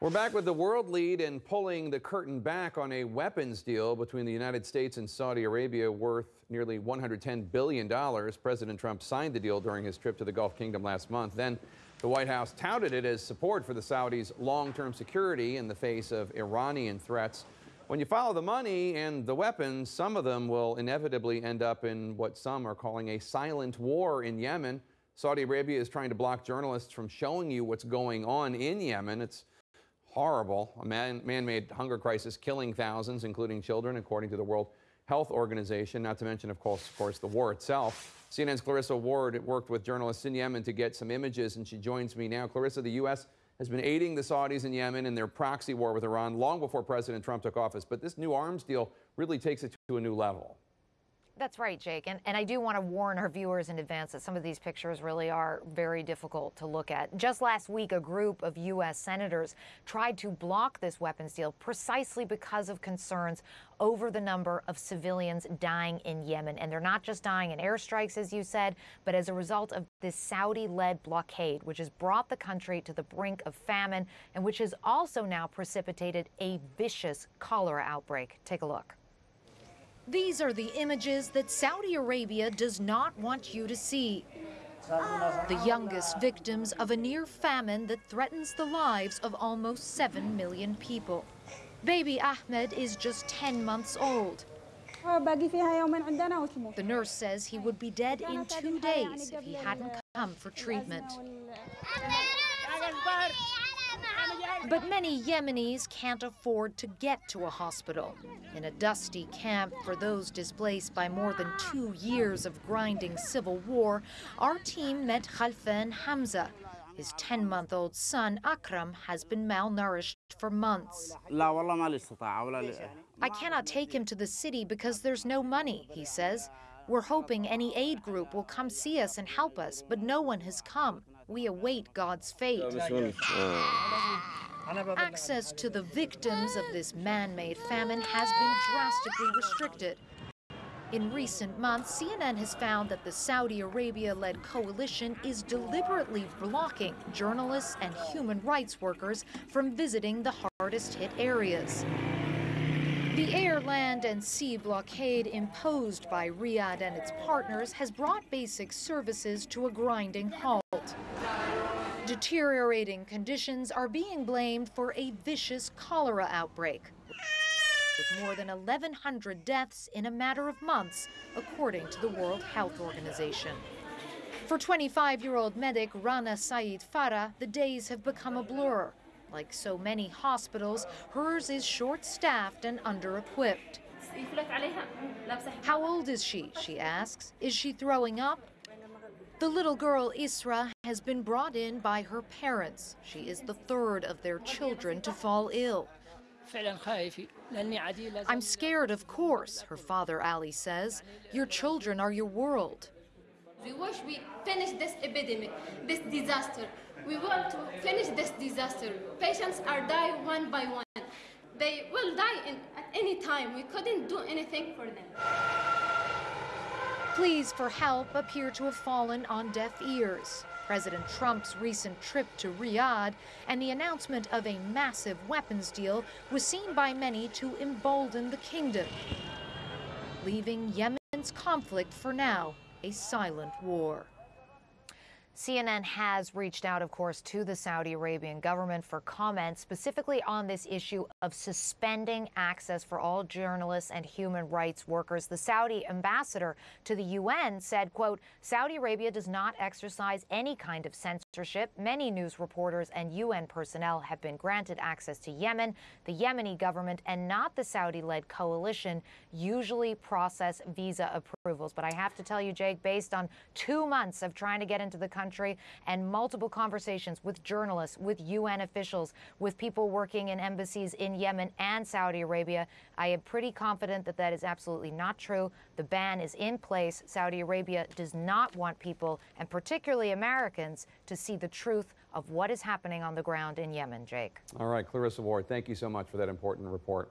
We're back with the world lead in pulling the curtain back on a weapons deal between the United States and Saudi Arabia worth nearly $110 billion. President Trump signed the deal during his trip to the Gulf Kingdom last month. Then the White House touted it as support for the Saudis' long-term security in the face of Iranian threats. When you follow the money and the weapons, some of them will inevitably end up in what some are calling a silent war in Yemen. Saudi Arabia is trying to block journalists from showing you what's going on in Yemen. It's horrible. A man, man-made hunger crisis killing thousands, including children, according to the World Health Organization, not to mention, of course, of course, the war itself. CNN's Clarissa Ward worked with journalists in Yemen to get some images, and she joins me now. Clarissa, the U.S. has been aiding the Saudis in Yemen in their proxy war with Iran long before President Trump took office, but this new arms deal really takes it to a new level. That's right, Jake. And, and I do want to warn our viewers in advance that some of these pictures really are very difficult to look at. Just last week, a group of U.S. senators tried to block this weapons deal precisely because of concerns over the number of civilians dying in Yemen. And they're not just dying in airstrikes, as you said, but as a result of this Saudi led blockade, which has brought the country to the brink of famine and which has also now precipitated a vicious cholera outbreak. Take a look. These are the images that Saudi Arabia does not want you to see. The youngest victims of a near famine that threatens the lives of almost 7 million people. Baby Ahmed is just 10 months old. The nurse says he would be dead in two days if he hadn't come for treatment. But many Yemenis can't afford to get to a hospital. In a dusty camp for those displaced by more than two years of grinding civil war, our team met Khalfan Hamza. His 10-month-old son, Akram, has been malnourished for months. I cannot take him to the city because there's no money, he says. We're hoping any aid group will come see us and help us, but no one has come. We await God's fate. Access to the victims of this man-made famine has been drastically restricted. In recent months, CNN has found that the Saudi Arabia-led coalition is deliberately blocking journalists and human rights workers from visiting the hardest-hit areas. The air, land, and sea blockade imposed by Riyadh and its partners has brought basic services to a grinding halt. Deteriorating conditions are being blamed for a vicious cholera outbreak, with more than 1,100 deaths in a matter of months, according to the World Health Organization. For 25-year-old medic Rana Said Farah, the days have become a blur. Like so many hospitals, hers is short-staffed and under-equipped. How old is she, she asks. Is she throwing up? The little girl Isra has been brought in by her parents. She is the third of their children to fall ill. I'm scared, of course, her father Ali says. Your children are your world. We wish we finish this epidemic, this disaster. We want to finish this disaster. Patients are dying one by one. They will die in, at any time. We couldn't do anything for them. Pleas for help appear to have fallen on deaf ears. President Trump's recent trip to Riyadh and the announcement of a massive weapons deal was seen by many to embolden the kingdom, leaving Yemen's conflict for now a silent war. CNN has reached out, of course, to the Saudi Arabian government for comment specifically on this issue of suspending access for all journalists and human rights workers. The Saudi ambassador to the UN said, quote, Saudi Arabia does not exercise any kind of censorship. Many news reporters and UN personnel have been granted access to Yemen. The Yemeni government and not the Saudi-led coalition usually process visa approvals. But I have to tell you, Jake, based on two months of trying to get into the country, country and multiple conversations with journalists, with UN officials, with people working in embassies in Yemen and Saudi Arabia. I am pretty confident that that is absolutely not true. The ban is in place. Saudi Arabia does not want people, and particularly Americans, to see the truth of what is happening on the ground in Yemen, Jake. All right, Clarissa Ward, thank you so much for that important report.